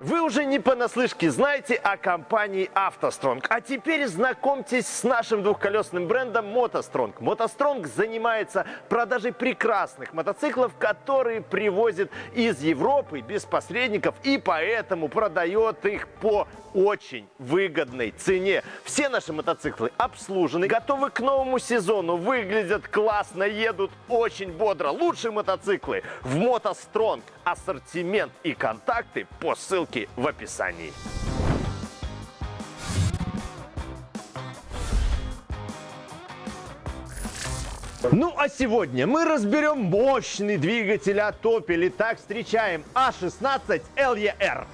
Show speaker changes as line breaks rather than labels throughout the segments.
Вы уже не понаслышке знаете о компании «АвтоСтронг». А теперь знакомьтесь с нашим двухколесным брендом «МотоСтронг». «МотоСтронг» занимается продажей прекрасных мотоциклов, которые привозит из Европы без посредников и поэтому продает их по очень выгодной цене. Все наши мотоциклы обслужены, готовы к новому сезону, выглядят классно, едут очень бодро. Лучшие мотоциклы в «МотоСтронг». Ассортимент и контакты по ссылке в описании. Ну а сегодня мы разберем мощный двигатель от Opel. Итак, встречаем А16 LER.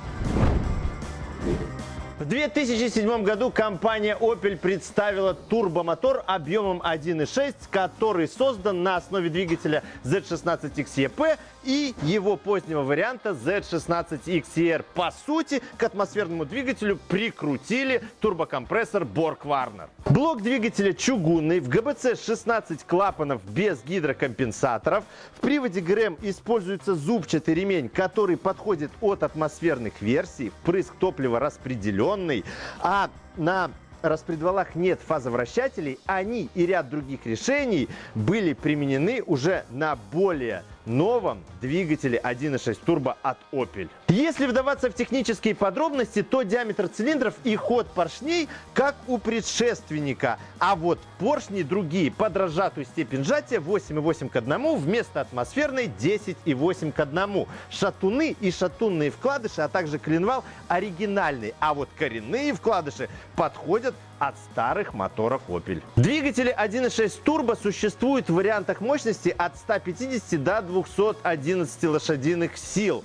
В 2007 году компания Opel представила турбомотор объемом 1.6, который создан на основе двигателя Z16XEP и его позднего варианта Z16XER. По сути, к атмосферному двигателю прикрутили турбокомпрессор Borg-Warner. Блок двигателя чугунный, в ГБЦ 16 клапанов без гидрокомпенсаторов. В приводе ГРМ используется зубчатый ремень, который подходит от атмосферных версий. Впрыск топлива распределенный. А на распредвалах нет фазовращателей, они и ряд других решений были применены уже на более новом двигателе 1.6 турбо от Opel. Если вдаваться в технические подробности, то диаметр цилиндров и ход поршней как у предшественника, а вот поршни другие под разжатую степень сжатия 8,8 к 1 вместо атмосферной 10,8 к 1. Шатуны и шатунные вкладыши, а также коленвал оригинальный, а вот коренные вкладыши подходят от старых моторов Opel. Двигатели 1.6 турбо существуют в вариантах мощности от 150 до 211 лошадиных сил.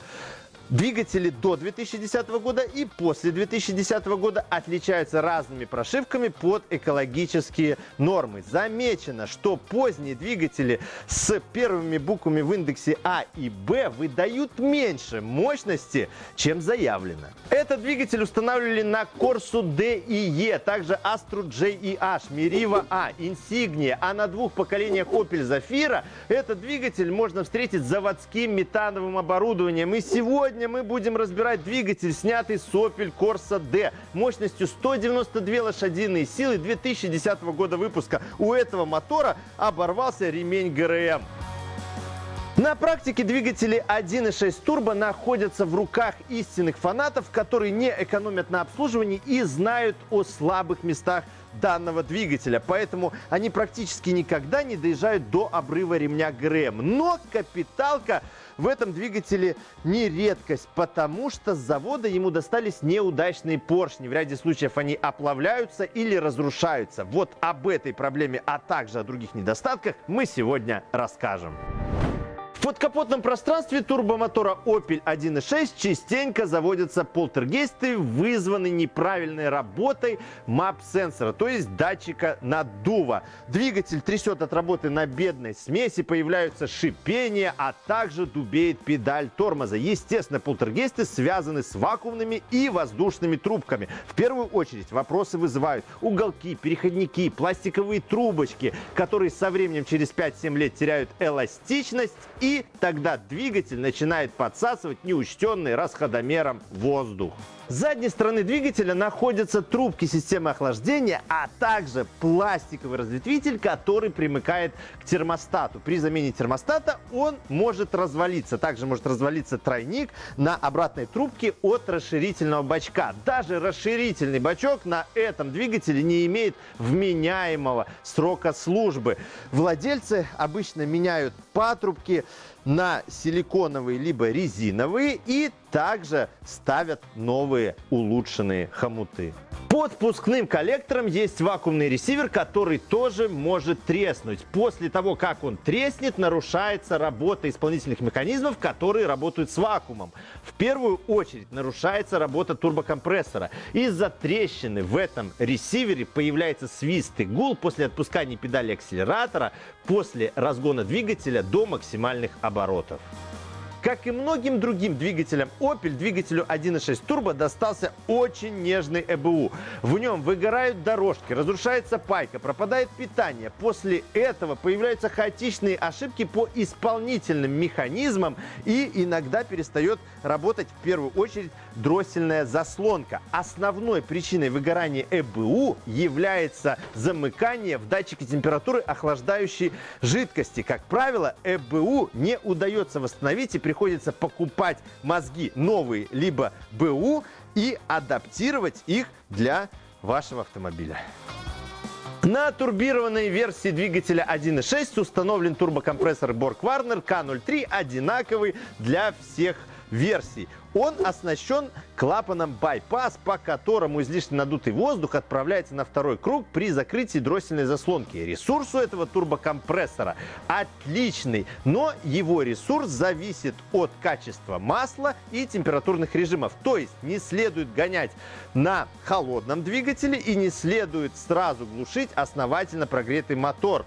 Двигатели до 2010 года и после 2010 года отличаются разными прошивками под экологические нормы. Замечено, что поздние двигатели с первыми буквами в индексе А и Б выдают меньше мощности, чем заявлено. Этот двигатель устанавливали на Corsa D и E, также Astro J и H, Meriva A, Insignia, а на двух поколениях Opel Zafira этот двигатель можно встретить с заводским метановым оборудованием. И сегодня Сегодня мы будем разбирать двигатель, снятый с Opel Corsa D мощностью 192 лошадиные силы 2010 года выпуска. У этого мотора оборвался ремень ГРМ. На практике двигатели 1.6 турбо находятся в руках истинных фанатов, которые не экономят на обслуживании и знают о слабых местах данного двигателя. Поэтому они практически никогда не доезжают до обрыва ремня ГРМ. Но капиталка в этом двигателе не редкость, потому что с завода ему достались неудачные поршни. В ряде случаев они оплавляются или разрушаются. Вот об этой проблеме, а также о других недостатках мы сегодня расскажем. В подкапотном пространстве турбомотора Opel 1.6 частенько заводятся полтергейсты, вызванные неправильной работой MAP-сенсора, то есть датчика наддува. Двигатель трясет от работы на бедной смеси, появляются шипения, а также дубеет педаль тормоза. Естественно, полтергейсты связаны с вакуумными и воздушными трубками. В первую очередь вопросы вызывают уголки, переходники, пластиковые трубочки, которые со временем через 5-7 лет теряют эластичность и тогда двигатель начинает подсасывать неучтенный расходомером воздух. С задней стороны двигателя находятся трубки системы охлаждения, а также пластиковый разветвитель, который примыкает к термостату. При замене термостата он может развалиться. Также может развалиться тройник на обратной трубке от расширительного бачка. Даже расширительный бачок на этом двигателе не имеет вменяемого срока службы. Владельцы обычно меняют патрубки на силиконовые либо резиновые и также ставят новые улучшенные хомуты. Под впускным коллектором есть вакуумный ресивер, который тоже может треснуть. После того, как он треснет, нарушается работа исполнительных механизмов, которые работают с вакуумом. В первую очередь нарушается работа турбокомпрессора. Из-за трещины в этом ресивере появляется свист и гул после отпускания педали акселератора, после разгона двигателя до максимальных оборотов. Как и многим другим двигателям Opel, двигателю 1.6 турбо достался очень нежный ЭБУ. В нем выгорают дорожки, разрушается пайка, пропадает питание. После этого появляются хаотичные ошибки по исполнительным механизмам и иногда перестает работать в первую очередь дроссельная заслонка. Основной причиной выгорания ЭБУ является замыкание в датчике температуры охлаждающей жидкости. Как правило, ЭБУ не удается восстановить и приходится покупать мозги новые, либо БУ и адаптировать их для вашего автомобиля. На турбированной версии двигателя 1.6 установлен турбокомпрессор Borg Warner K03, одинаковый для всех версий. Он оснащен клапаном байпас, по которому излишне надутый воздух отправляется на второй круг при закрытии дроссельной заслонки. Ресурс у этого турбокомпрессора отличный, но его ресурс зависит от качества масла и температурных режимов. То есть не следует гонять на холодном двигателе и не следует сразу глушить основательно прогретый мотор.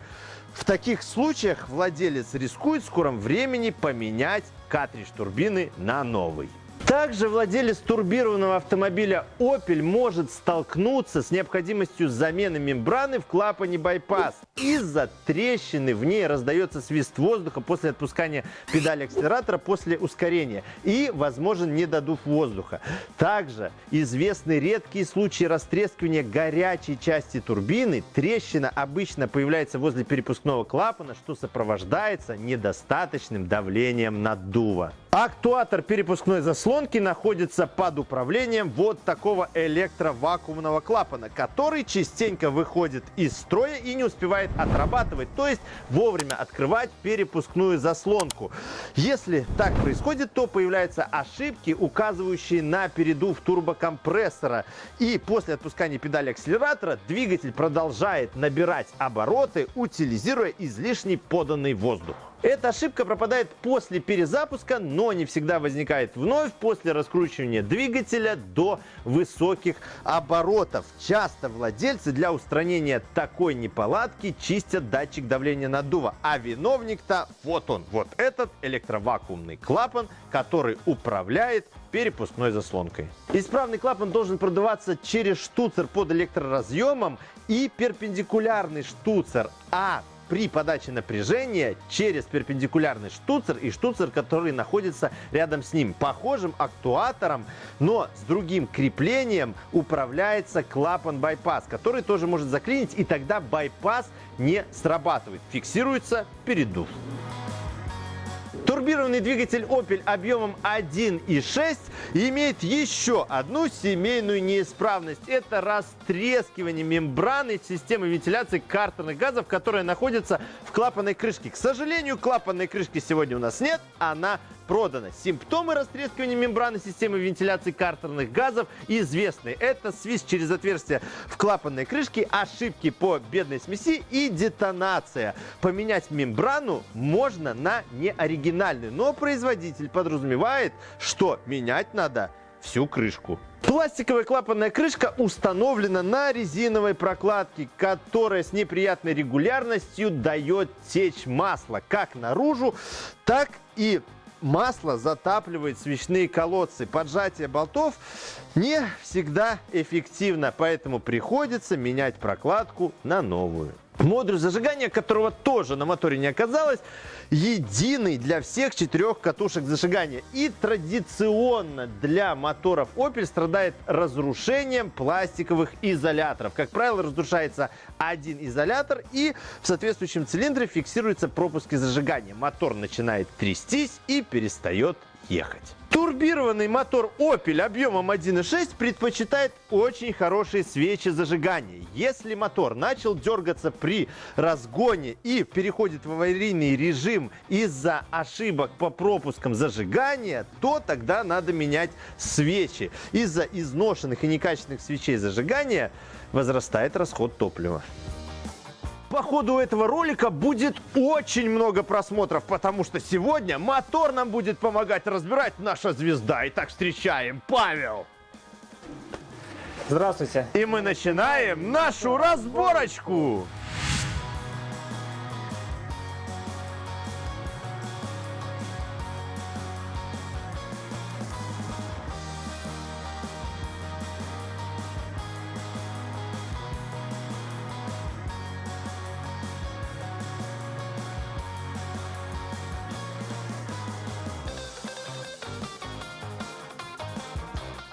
В таких случаях владелец рискует в скором времени поменять картридж турбины на новый. Также владелец турбированного автомобиля Opel может столкнуться с необходимостью замены мембраны в клапане байпас. Из-за трещины в ней раздается свист воздуха после отпускания педали акселератора после ускорения и возможен недодув воздуха. Также известны редкие случаи растрескивания горячей части турбины. Трещина обычно появляется возле перепускного клапана, что сопровождается недостаточным давлением наддува. Актуатор перепускной заслонки находится под управлением вот такого электровакуумного клапана, который частенько выходит из строя и не успевает отрабатывать, то есть вовремя открывать перепускную заслонку. Если так происходит, то появляются ошибки, указывающие на передув турбокомпрессора. И после отпускания педали акселератора двигатель продолжает набирать обороты, утилизируя излишний поданный воздух. Эта ошибка пропадает после перезапуска, но не всегда возникает вновь после раскручивания двигателя до высоких оборотов. Часто владельцы для устранения такой неполадки чистят датчик давления наддува. А виновник-то вот он, вот этот электровакуумный клапан, который управляет перепускной заслонкой. Исправный клапан должен продуваться через штуцер под электроразъемом и перпендикулярный штуцер, а при подаче напряжения через перпендикулярный штуцер и штуцер, который находится рядом с ним. Похожим актуатором, но с другим креплением управляется клапан байпас, который тоже может заклинить, и тогда байпас не срабатывает. Фиксируется передув. Турбированный двигатель Opel объемом 1.6 имеет еще одну семейную неисправность. Это растрескивание мембраны системы вентиляции картерных газов, которая находится в клапанной крышке. К сожалению, клапанной крышки сегодня у нас нет, она продано. Симптомы растрескивания мембраны системы вентиляции картерных газов известны. Это свист через отверстие в клапанной крышке, ошибки по бедной смеси и детонация. Поменять мембрану можно на неоригинальную, но производитель подразумевает, что менять надо всю крышку. Пластиковая клапанная крышка установлена на резиновой прокладке, которая с неприятной регулярностью дает течь масла как наружу, так и масло затапливает свечные колодцы. Поджатие болтов не всегда эффективно, поэтому приходится менять прокладку на новую. Модуль зажигания, которого тоже на моторе не оказалось, единый для всех четырех катушек зажигания. И традиционно для моторов Opel страдает разрушением пластиковых изоляторов. Как правило, разрушается один изолятор и в соответствующем цилиндре фиксируются пропуски зажигания. Мотор начинает трястись и перестает ехать. Турбированный мотор Opel объемом 1.6 предпочитает очень хорошие свечи зажигания. Если мотор начал дергаться при разгоне и переходит в аварийный режим из-за ошибок по пропускам зажигания, то тогда надо менять свечи. Из-за изношенных и некачественных свечей зажигания возрастает расход топлива по ходу этого ролика будет очень много просмотров, потому что сегодня мотор нам будет помогать разбирать наша звезда. Итак, встречаем Павел.
Здравствуйте.
И мы начинаем нашу разборочку.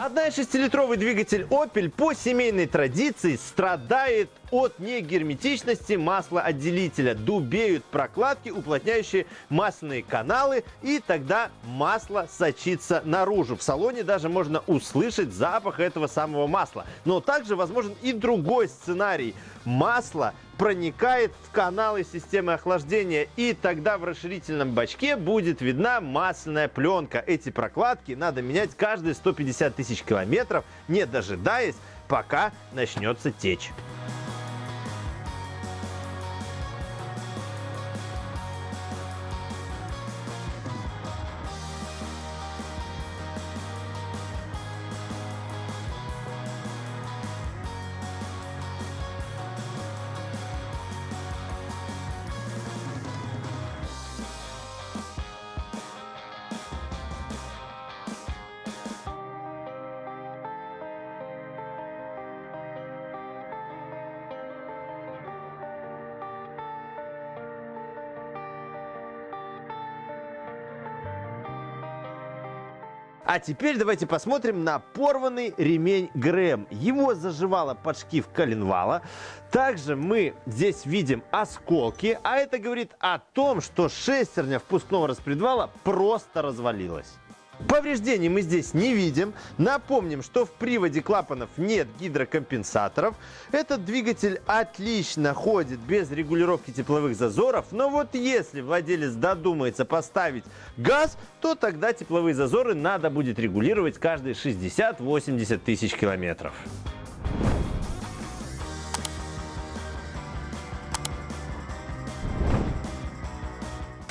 1,6-литровый двигатель Opel по семейной традиции страдает от негерметичности маслоотделителя. Дубеют прокладки, уплотняющие масляные каналы, и тогда масло сочится наружу. В салоне даже можно услышать запах этого самого масла. Но также возможен и другой сценарий. Масло проникает в каналы системы охлаждения, и тогда в расширительном бачке будет видна масляная пленка. Эти прокладки надо менять каждые 150 тысяч километров, не дожидаясь, пока начнется течь. А теперь давайте посмотрим на порванный ремень ГРМ. Его заживало под шкив коленвала. Также мы здесь видим осколки, а это говорит о том, что шестерня впускного распредвала просто развалилась. Повреждений мы здесь не видим. Напомним, что в приводе клапанов нет гидрокомпенсаторов. Этот двигатель отлично ходит без регулировки тепловых зазоров. Но вот если владелец додумается поставить газ, то тогда тепловые зазоры надо будет регулировать каждые 60-80 тысяч километров.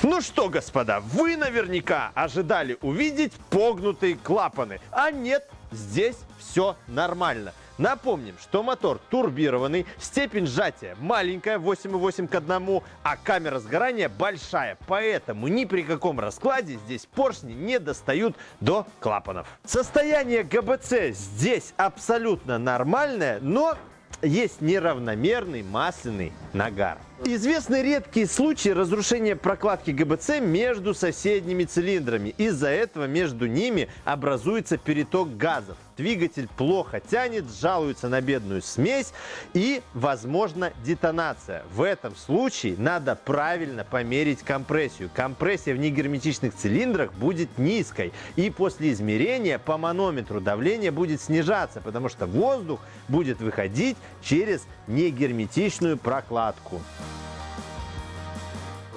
Ну что, господа, вы наверняка ожидали увидеть погнутые клапаны. А нет, здесь все нормально. Напомним, что мотор турбированный, степень сжатия маленькая, 8,8 к 1, а камера сгорания большая. Поэтому ни при каком раскладе здесь поршни не достают до клапанов. Состояние ГБЦ здесь абсолютно нормальное, но есть неравномерный масляный нагар. Известны редкие случаи разрушения прокладки ГБЦ между соседними цилиндрами. Из-за этого между ними образуется переток газов. Двигатель плохо тянет, жалуется на бедную смесь и, возможно, детонация. В этом случае надо правильно померить компрессию. Компрессия в негерметичных цилиндрах будет низкой. И после измерения по манометру давление будет снижаться, потому что воздух будет выходить через негерметичную прокладку.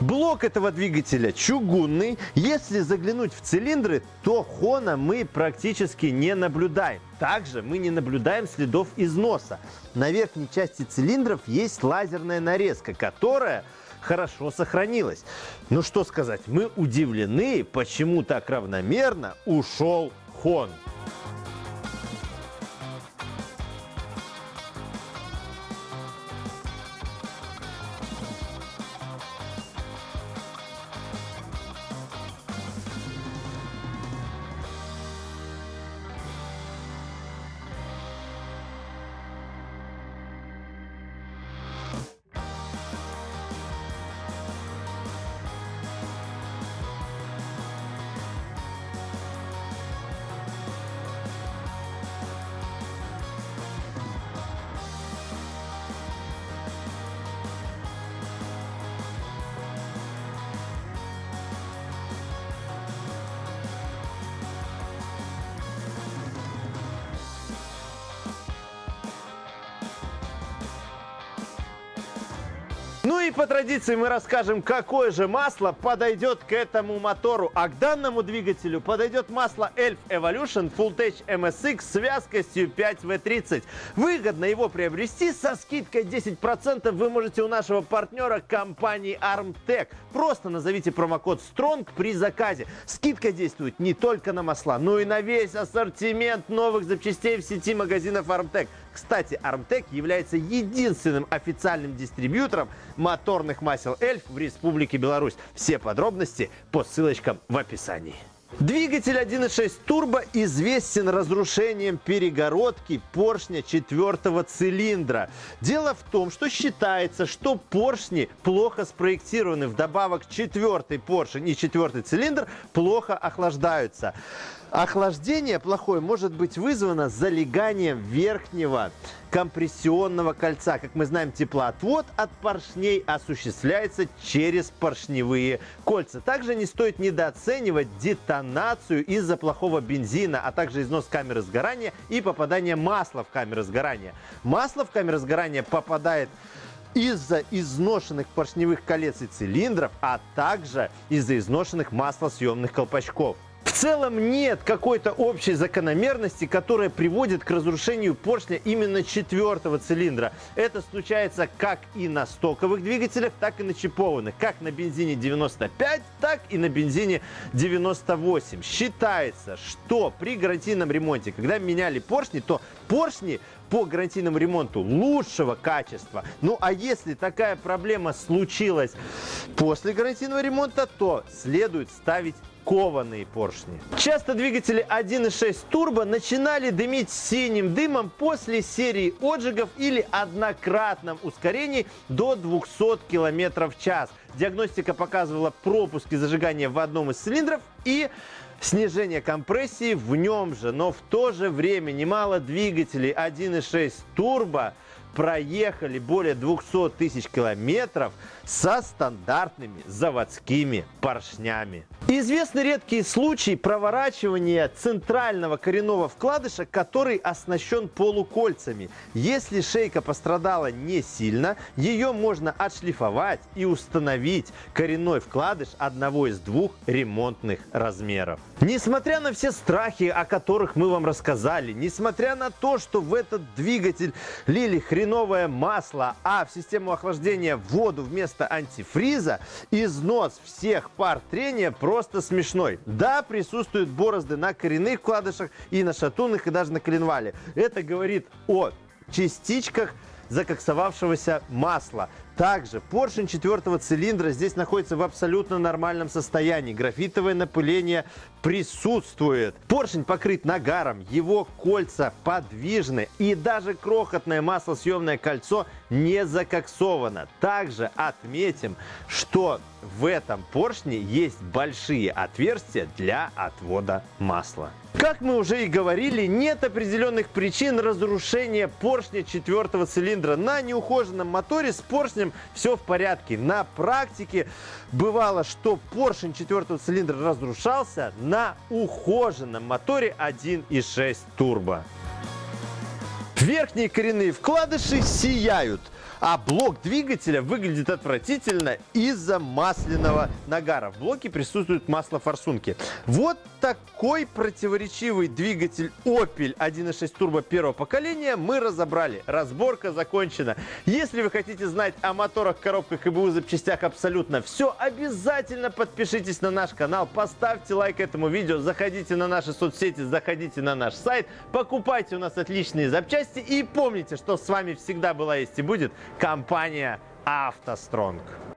Блок этого двигателя чугунный. Если заглянуть в цилиндры, то хона мы практически не наблюдаем. Также мы не наблюдаем следов износа. На верхней части цилиндров есть лазерная нарезка, которая хорошо сохранилась. Ну что сказать, мы удивлены, почему так равномерно ушел хон. Ну и по традиции мы расскажем, какое же масло подойдет к этому мотору. А к данному двигателю подойдет масло Elf Evolution Full Tech MSX с вязкостью 5W30. Выгодно его приобрести со скидкой 10% вы можете у нашего партнера компании Armtech. Просто назовите промокод STRONG при заказе. Скидка действует не только на масла, но и на весь ассортимент новых запчастей в сети магазинов Armtech. Кстати, Armtech является единственным официальным дистрибьютором моторных масел Эльф в Республике Беларусь. Все подробности по ссылочкам в описании. Двигатель 1.6 турбо известен разрушением перегородки поршня четвертого цилиндра. Дело в том, что считается, что поршни плохо спроектированы. Вдобавок четвертый поршень и четвертый цилиндр плохо охлаждаются. Охлаждение плохое может быть вызвано залеганием верхнего компрессионного кольца. Как мы знаем, теплоотвод от поршней осуществляется через поршневые кольца. Также не стоит недооценивать детонацию из-за плохого бензина, а также износ камеры сгорания и попадание масла в камеру сгорания. Масло в камеру сгорания попадает из-за изношенных поршневых колец и цилиндров, а также из-за изношенных маслосъемных колпачков. Целом нет какой-то общей закономерности, которая приводит к разрушению поршня именно четвертого цилиндра. Это случается как и на стоковых двигателях, так и на чипованных. Как на бензине 95, так и на бензине 98. Считается, что при гарантийном ремонте, когда меняли поршни, то поршни по гарантийному ремонту лучшего качества. Ну а если такая проблема случилась после гарантийного ремонта, то следует ставить кованые поршни. Часто двигатели 1.6 турбо начинали дымить синим дымом после серии отжигов или однократном ускорении до 200 км в час. Диагностика показывала пропуски зажигания в одном из цилиндров и снижение компрессии в нем же. Но в то же время немало двигателей 1.6 турбо проехали более 200 тысяч километров со стандартными заводскими поршнями. Известны редкие случаи проворачивания центрального коренного вкладыша, который оснащен полукольцами. Если шейка пострадала не сильно, ее можно отшлифовать и установить коренной вкладыш одного из двух ремонтных размеров. Несмотря на все страхи, о которых мы вам рассказали, несмотря на то, что в этот двигатель лили хреновое масло, а в систему охлаждения воду вместо антифриза, износ всех пар трения просто смешной. Да, присутствуют борозды на коренных вкладышах и на шатунных, и даже на коленвале. Это говорит о частичках закоксовавшегося масла. Также поршень четвертого цилиндра здесь находится в абсолютно нормальном состоянии. Графитовое напыление присутствует. Поршень покрыт нагаром, его кольца подвижны и даже крохотное маслосъемное кольцо не закоксовано. Также отметим, что в этом поршне есть большие отверстия для отвода масла. Как мы уже и говорили, нет определенных причин разрушения поршня четвертого цилиндра. На неухоженном моторе с поршнем все в порядке. На практике бывало, что поршень четвертого цилиндра разрушался на ухоженном моторе 1.6 турбо. Верхние коренные вкладыши сияют а блок двигателя выглядит отвратительно из-за масляного нагара. В блоке присутствуют маслофорсунки. Вот такой противоречивый двигатель Opel 1.6 турбо первого поколения мы разобрали. Разборка закончена. Если вы хотите знать о моторах, коробках и БУ запчастях абсолютно все, обязательно подпишитесь на наш канал, поставьте лайк этому видео, заходите на наши соцсети, заходите на наш сайт, покупайте у нас отличные запчасти и помните, что с вами всегда была есть и будет компания «АвтоСтронг».